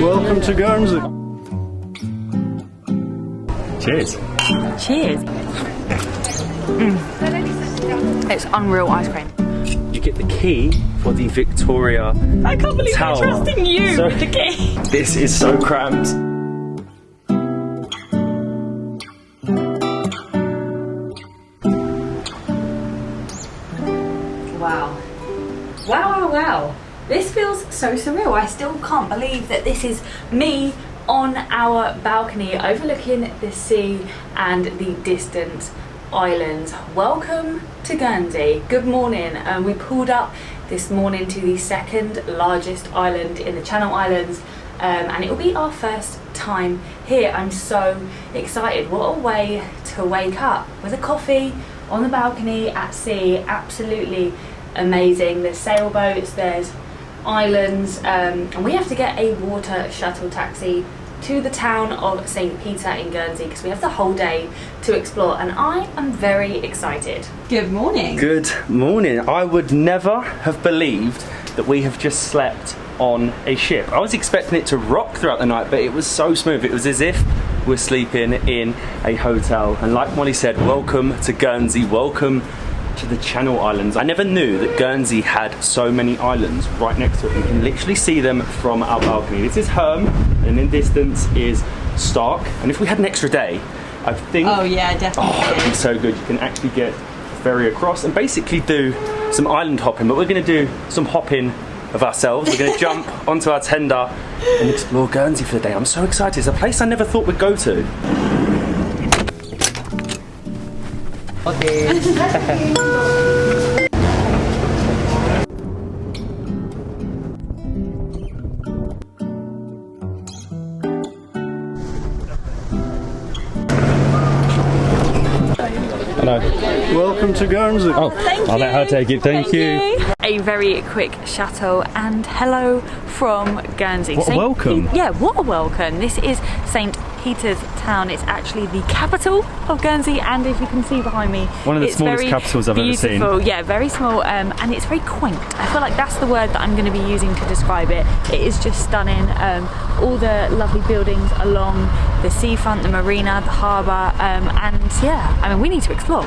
Welcome to Guernsey. Cheers. Cheers. Mm. It's unreal ice cream. You get the key for the Victoria I can't believe Tower. I'm trusting you So- with the key. This is so cramped. Wow. Wow, wow, wow. This feels so surreal. I still can't believe that this is me on our balcony overlooking the sea and the distant islands. Welcome to Guernsey. Good morning. Um, we pulled up this morning to the second largest island in the Channel Islands um, and it will be our first time here. I'm so excited. What a way to wake up with a coffee on the balcony at sea. Absolutely amazing. There's sailboats, there's islands, um, and we have to get a water shuttle taxi to the town of St. Peter in Guernsey because we have the whole day to explore, and I am very excited. Good morning. Good morning. I would never have believed that we have just slept on a ship. I was expecting it to rock throughout the night, but it was so smooth. It was as if we're sleeping in a hotel. And like Molly said, welcome to Guernsey. Welcome to the Channel Islands. I never knew that Guernsey had so many islands right next to it. We can literally see them from our balcony. This is Herm, and in distance is Sark. And if we had an extra day, I think Oh yeah, definitely. Oh, it'd be so good. You can actually get a ferry across and basically do some island hopping, but we're going to do some hopping of ourselves. We're going to jump onto our tender and explore Guernsey for the day. I'm so excited. It's a place I never thought we'd go to. Hello. Welcome to Guernsey. Oh, Thank I'll let her take it. Thank, you. A very quick chateau and hello from Guernsey. What a welcome. Pe- yeah, what a welcome. This is St. Peter's Town. It's actually the capital of Guernsey, and if you can see behind me, One of the it's smallest very capitals I've ever seen. beautiful. Yeah, very small, um, and it's very quaint. I feel like that's the word that I'm going to be using to describe it. It is just stunning. Um, all the lovely buildings along the seafront, the marina, the harbour, um, and yeah, I mean, we need to explore.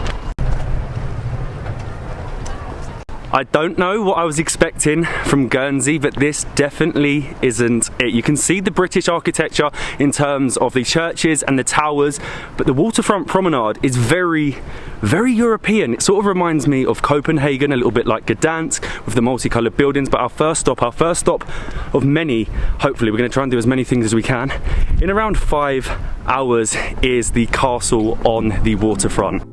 I don't know what I was expecting from Guernsey, but this definitely isn't it. You can see the British architecture in terms of the churches and the towers, but the waterfront promenade is very, very European. It sort of reminds me of Copenhagen, a little bit like Gdansk with the multicoloured buildings. But our first stop, our first stop of many, hopefully, we're going to try and do as many things as we can. In around five hours is the castle on the waterfront.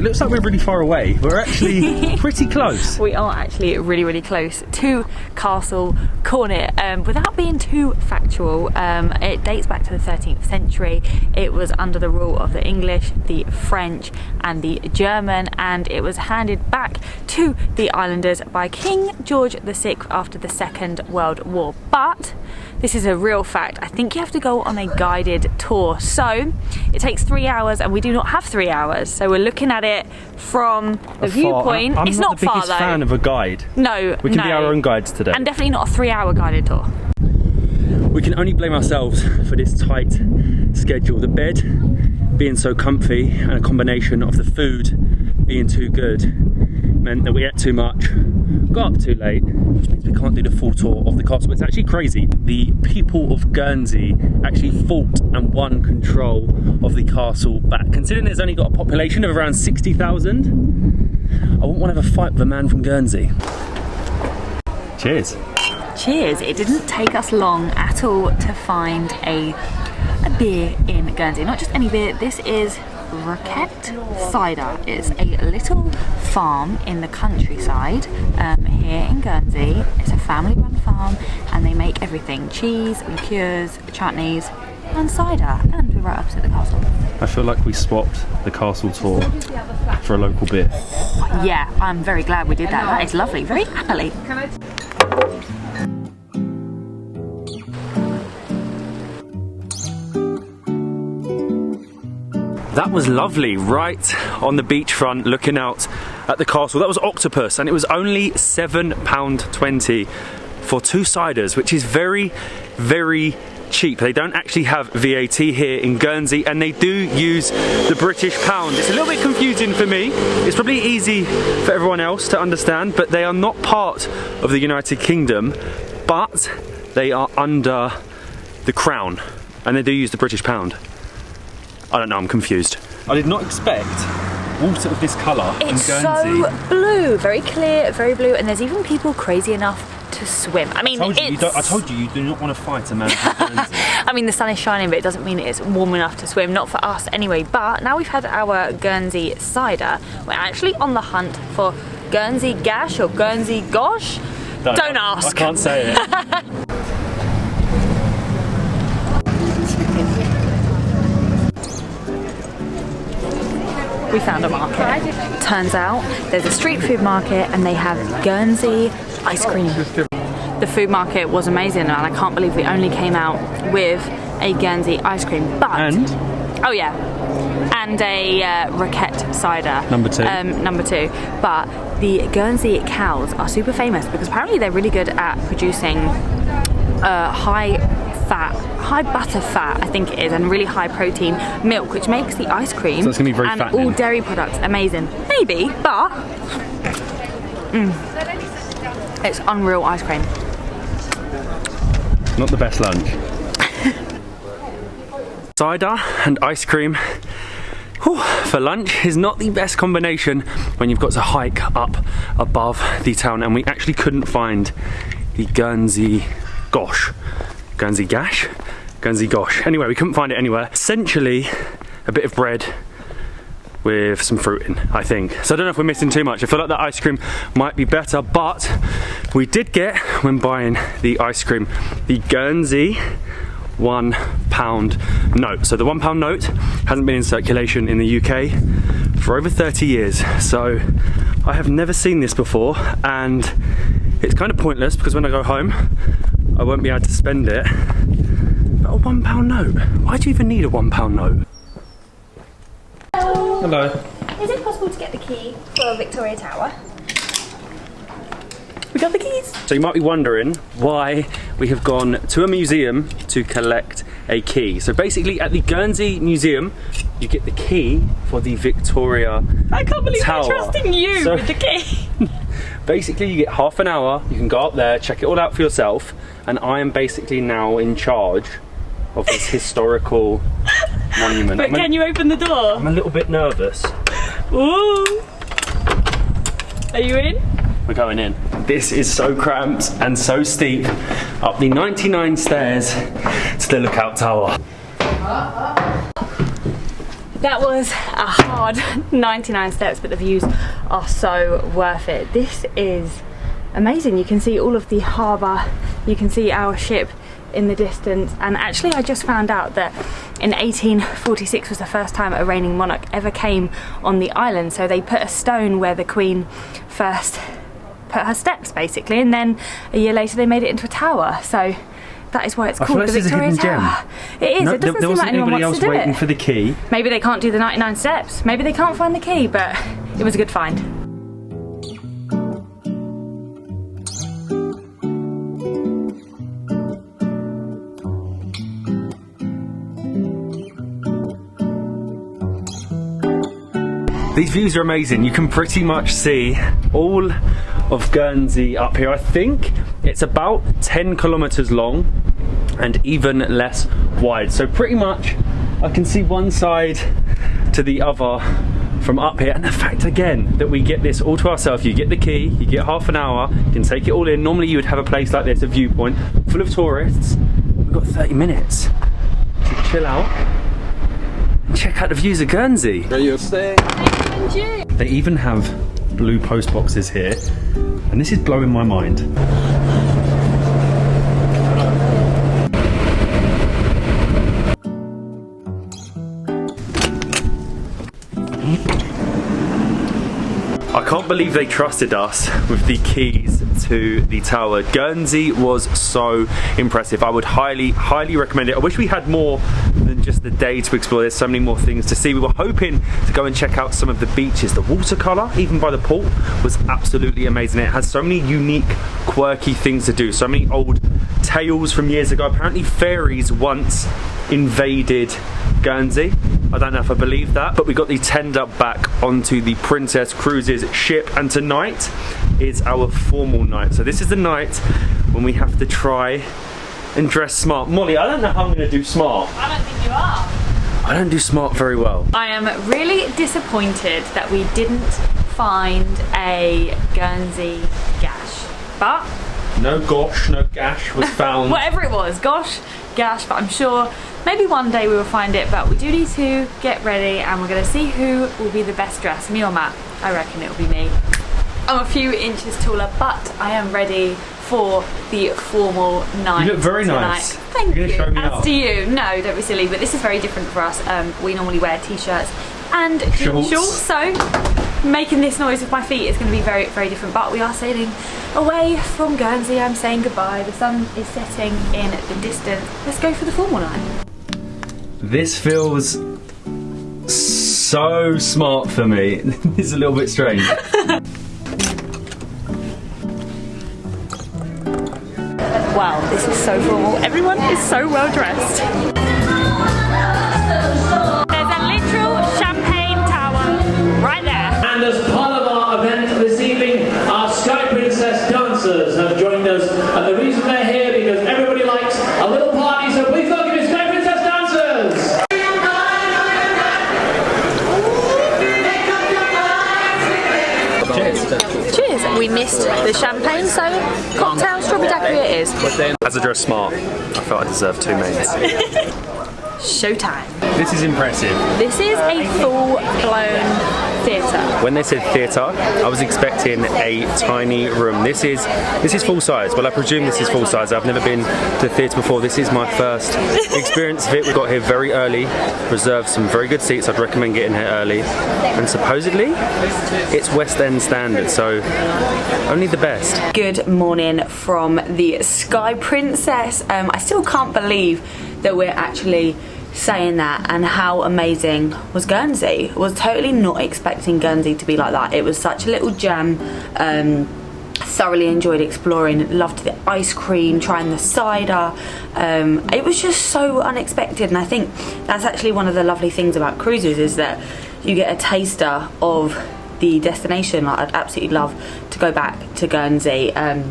It looks like we're really far away. We're actually pretty close. We are actually really, really close to Castle Cornet. Um, without being too factual, um, it dates back to the 13th century. It was under the rule of the English, the French, and the German, and it was handed back to the islanders by King George VI after the Second World War. But this is a real fact. I think you have to go on a guided tour. So it takes three hours, and we do not have three hours. So we're looking at it from the viewpoint. I'm it's not, not, the far biggest though. fan of a guide. no, We can no. be our own guides today. And definitely not a three-hour guided tour. we can only blame ourselves for this tight schedule. The bed being so comfy and a combination of the food being too good meant that we ate too much, got up too late, which means we can't do the full tour of the castle. It's actually crazy. The people of Guernsey actually fought and won control of the castle back. Considering it's only got a population of around 60,000, I wouldn't want to have a fight with a man from Guernsey. Cheers. Cheers. It didn't take us long at all to find a a beer in Guernsey. Not just any beer. This is Rocquette Cider. It's a little farm in the countryside um, here in Guernsey. It's a family-run farm, and they make everything: cheese, liqueurs, chutneys, and cider. And we're right opposite the castle. I feel like we swapped the castle tour for a local beer. Yeah, I'm very glad we did that. That is lovely. Very happily. That was lovely, right on the beachfront, looking out at the castle. That was Octopus, and it was only £7.20 for two ciders, which is very, very cheap. They don't actually have VAT here in Guernsey and they do use the British pound. It's a little bit confusing for me. It's probably easy for everyone else to understand, but they are not part of the United Kingdom, but they are under the crown and they do use the British pound. I don't know, I'm confused. I did not expect water of this colour It's so blue, very clear, very blue, and there's even people crazy enough to swim. I mean, I told, you, you it's. don't- I told you you do not want to fight a man. I mean, the sun is shining, but it doesn't mean it's warm enough to swim. Not for us, anyway. But now we've had our Guernsey cider. We're actually on the hunt for Guernsey Gash or Guernsey Gosh. Don't ask. I can't say it. we found a market. Turns out there's a street food market and they have Guernsey ice cream. The food market was amazing and I can't believe we only came out with a Guernsey ice cream. But And? oh yeah, and a uh, Rocquette cider. Number two. Um, number two. But the Guernsey cows are super famous because apparently they're really good at producing uh, high fat, high butter fat, I think it is, and really high protein milk, which makes the ice cream So it's gonna be very and fattening. all dairy products amazing. Maybe, but mm, it's unreal ice cream. Not the best lunch. Cider and ice cream whew, for lunch is not the best combination when you've got to hike up above the town and we actually couldn't find the Guernsey Gosh. Guernsey Gash? Guernsey Gosh. Anyway, we couldn't find it anywhere. Essentially, a bit of bread with some fruit in, I think. So I don't know if we're missing too much. I feel like that ice cream might be better, but we did get, when buying the ice cream, the Guernsey one pound note. So the one pound note hasn't been in circulation in the UK for over 30 years. So I have never seen this before and it's kind of pointless because when I go home, I won't be able to spend it. But a one pound note, why do you even need a one pound note? Hello. Is it possible to get the key for Victoria Tower? We got the keys. So you might be wondering why we have gone to a museum to collect a key. So basically at the Guernsey Museum, you get the key for the Victoria Tower. I can't believe Tower. we're trusting you So- with the key. Basically you get half an hour, you can go up there, check it all out for yourself, and I am basically now in charge of this historical monument. But I'm, a, can you open the door? I'm a little bit nervous. Ooh. Are you in? We're going in. This is so cramped and so steep up the 99 stairs to the lookout tower. That was a hard 99 steps, but the views are so worth it. This is amazing. You can see all of the harbour, you can see our ship in the distance, and actually, I just found out that in 1846 was the first time a reigning monarch ever came on the island. So they put a stone where the Queen first put her steps, basically, and then a year later they made it into a tower. So that is why it's I called the this is a Victoria hidden gem. Tower. It is. No, it there, doesn't there seem like anyone anybody wants else to do waiting for the key. Maybe they can't do the 99 steps. Maybe they can't find the key, but it was a good find. These views are amazing. You can pretty much see all of Guernsey up here. I think it's about 10 kilometers long and even less wide. So pretty much I can see one side to the other from up here. And the fact again that we get this all to ourselves, you get the key, you get half an hour, you can take it all in. Normally you would have a place like this, a viewpoint full of tourists. We've got 30 minutes to chill out and check out the views of Guernsey. Where you staying? They even have blue post boxes here, and this is blowing my mind. I can't believe they trusted us with the keys to the tower. Guernsey was so impressive. I would highly, highly recommend it. I wish we had more than just the day to explore. There's so many more things to see. We were hoping to go and check out some of the beaches. The watercolour, even by the pool, was absolutely amazing. It has so many unique, quirky things to do. So many old tales from years ago. Apparently, fairies once invaded Guernsey. I don't know if I believe that, but we got the tender back onto the Princess Cruises ship, and tonight is our formal night. So this is the night when we have to try and dress smart. Molly, I don't know how I'm going to do smart. I don't think you are. I don't do smart very well. I am really disappointed that we didn't find a Guernsey gash. But No gosh, no gash was found. whatever it was, gosh, gash, but I'm sure maybe one day we will find it. But we do need to get ready and we're going to see who will be the best dressed, me or Matt. I reckon it will be me. I'm a few inches taller, but I am ready for the formal night. You look very tonight. nice. Thank You're you. show me As up? do you. No, don't be silly. But this is very different for us. Um, we normally wear t-shirts and Shorts. shorts, so making this noise with my feet is going to be very, very different. But we are sailing away from Guernsey. I'm saying goodbye. The sun is setting in the distance. Let's go for the formal night. This feels so smart for me. this is a little bit strange. Wow, this is so formal. Everyone is so well dressed. Missed the champagne, so cocktail strawberry daiquiri it is. As I dress smart, I felt I deserved two mains. Showtime. This is impressive. This is a full-blown theatre. When they said theatre, I was expecting a tiny room. This is this is full size. Well, I presume this is full size. I've never been to theatre before. This is my first experience of it. We got here very early, reserved some very good seats. I'd recommend getting here early. And supposedly, it's West End standard, so only the best. Good morning from the Sky Princess. Um, I still can't believe that we're actually saying that and how amazing was Guernsey. Was totally not expecting Guernsey to be like that. It was such a little gem. Um, thoroughly enjoyed exploring loved the ice cream trying the cider um, it was just so unexpected and i think that's actually one of the lovely things about cruises is that you get a taster of the destination like, i'd absolutely love to go back to guernsey um,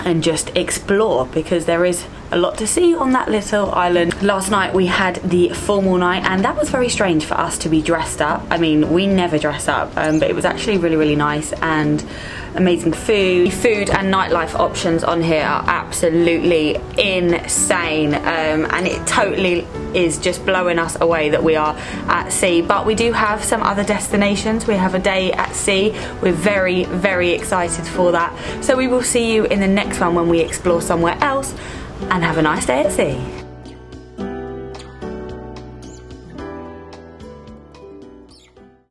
and just explore because there is a lot to see on that little island. Last night we had the formal night and that was very strange for us to be dressed up. I mean, we never dress up, um, but it was actually really, really nice and amazing food. The food and nightlife options on here are absolutely insane um, and it totally is just blowing us away that we are at sea. But we do have some other destinations. We have a day at sea. We're very, very excited for that. So we will see you in the next one when we explore somewhere else and have a nice day at sea.